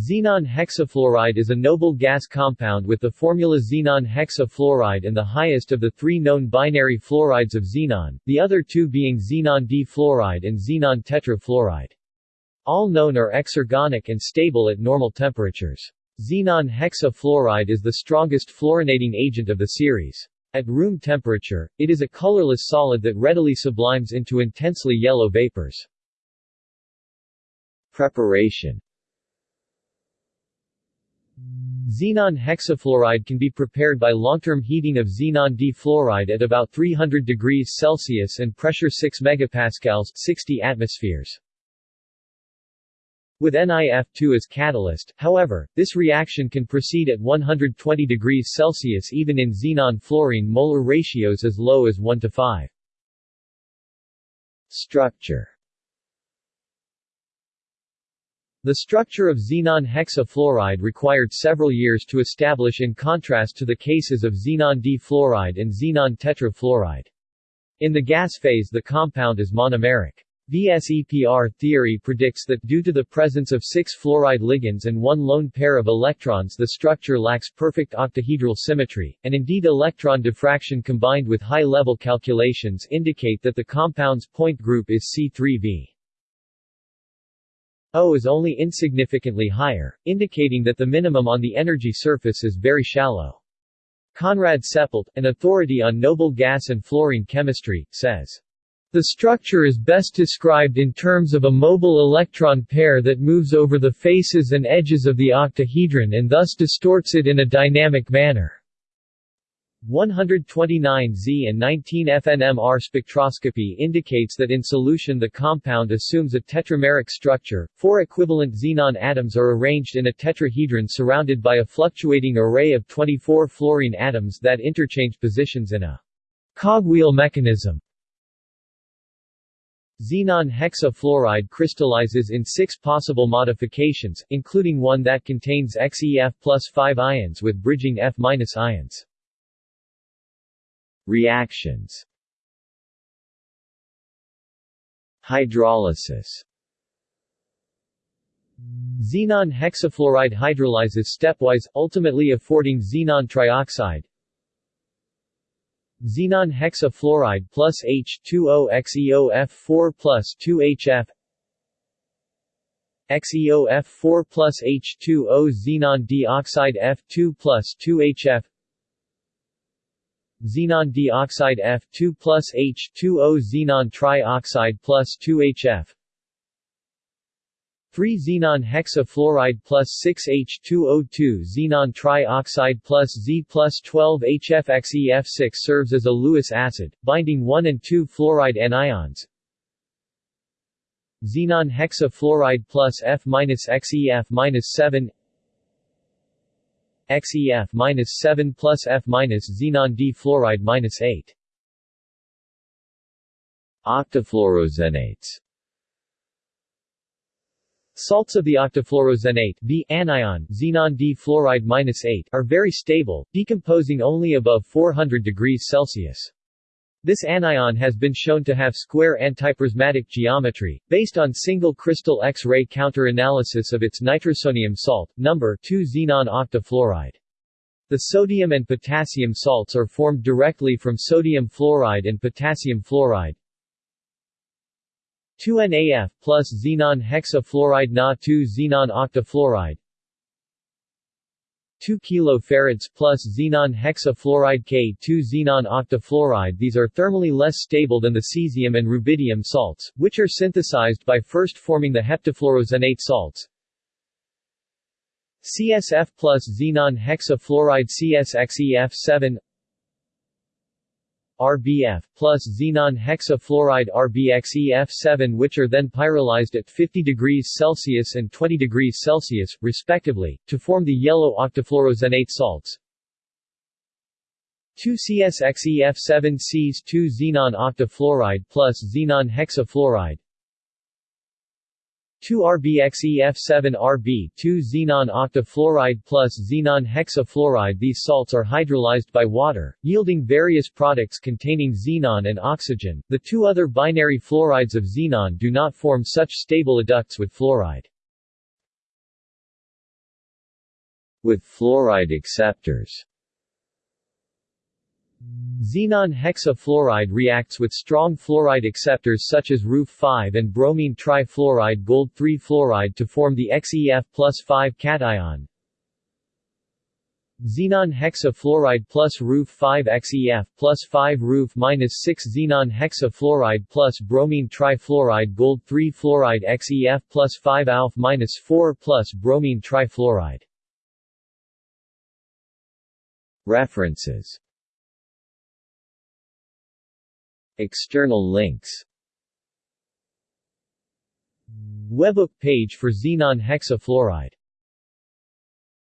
Xenon hexafluoride is a noble gas compound with the formula xenon hexafluoride and the highest of the three known binary fluorides of xenon, the other two being xenon difluoride and xenon tetrafluoride. All known are exergonic and stable at normal temperatures. Xenon hexafluoride is the strongest fluorinating agent of the series. At room temperature, it is a colorless solid that readily sublimes into intensely yellow vapors. Preparation Xenon hexafluoride can be prepared by long-term heating of xenon difluoride at about 300 degrees Celsius and pressure 6 MPa 60 atmospheres. With NiF2 as catalyst, however, this reaction can proceed at 120 degrees Celsius even in xenon-fluorine molar ratios as low as 1 to 5. Structure the structure of xenon hexafluoride required several years to establish in contrast to the cases of xenon difluoride and xenon tetrafluoride. In the gas phase the compound is monomeric. VSEPR theory predicts that due to the presence of six fluoride ligands and one lone pair of electrons the structure lacks perfect octahedral symmetry, and indeed electron diffraction combined with high-level calculations indicate that the compound's point group is C3V. O is only insignificantly higher, indicating that the minimum on the energy surface is very shallow. Konrad Seppelt, an authority on noble gas and fluorine chemistry, says, the structure is best described in terms of a mobile electron pair that moves over the faces and edges of the octahedron and thus distorts it in a dynamic manner. 129Z and 19FNMR spectroscopy indicates that in solution the compound assumes a tetrameric structure. Four equivalent xenon atoms are arranged in a tetrahedron surrounded by a fluctuating array of 24 fluorine atoms that interchange positions in a cogwheel mechanism. Xenon hexafluoride crystallizes in six possible modifications, including one that contains XeF plus 5 ions with bridging F- ions. Reactions. Hydrolysis. Xenon hexafluoride hydrolyzes stepwise, ultimately affording xenon trioxide. Xenon hexafluoride plus H2O XeOF4 plus 2HF XeOF4 plus H2O xenon dioxide F2 plus 2HF xenon dioxide F2 plus H2O xenon trioxide plus 2HF 3 xenon hexafluoride plus 6H2O2 xenon trioxide plus Z plus 12 HFXEF6 serves as a Lewis acid, binding 1 and 2 fluoride anions. Xenon hexafluoride plus F-XEF-7 plus F- minus xenon D fluoride 8. Octafluoroxenates Salts of the octafluoroxenate B anion xenon D fluoride 8 are very stable, decomposing only above 400 degrees Celsius. This anion has been shown to have square antiprismatic geometry, based on single crystal X-ray counter-analysis of its nitrosonium salt, number 2 xenon octafluoride. The sodium and potassium salts are formed directly from sodium fluoride and potassium fluoride. 2NAF plus xenon hexafluoride Na2 xenon octafluoride 2 kilofarads plus xenon hexafluoride K2 xenon octafluoride These are thermally less stable than the cesium and rubidium salts, which are synthesized by first forming the heptafluoroxenate salts. CSF plus xenon hexafluoride CSXEF7 RBF, plus xenon hexafluoride RBXEF7 which are then pyrolyzed at 50 degrees Celsius and 20 degrees Celsius, respectively, to form the yellow octafluoroxenate salts. 2-CSXEF7 Cs 2 xenon octafluoride plus xenon hexafluoride 2-RBXEF7-RB 2 xenon octafluoride plus xenon hexafluoride These salts are hydrolyzed by water, yielding various products containing xenon and oxygen. The two other binary fluorides of xenon do not form such stable adducts with fluoride. With fluoride acceptors Xenon hexafluoride reacts with strong fluoride acceptors such as RUF5 and bromine trifluoride gold 3 fluoride to form the XeF plus 5 cation. Xenon hexafluoride plus RUF5 XeF plus 5 RUF minus 6 Xenon hexafluoride plus bromine trifluoride gold 3 fluoride XeF plus 5 ALF minus 4 plus bromine trifluoride. References External links. Webbook page for xenon hexafluoride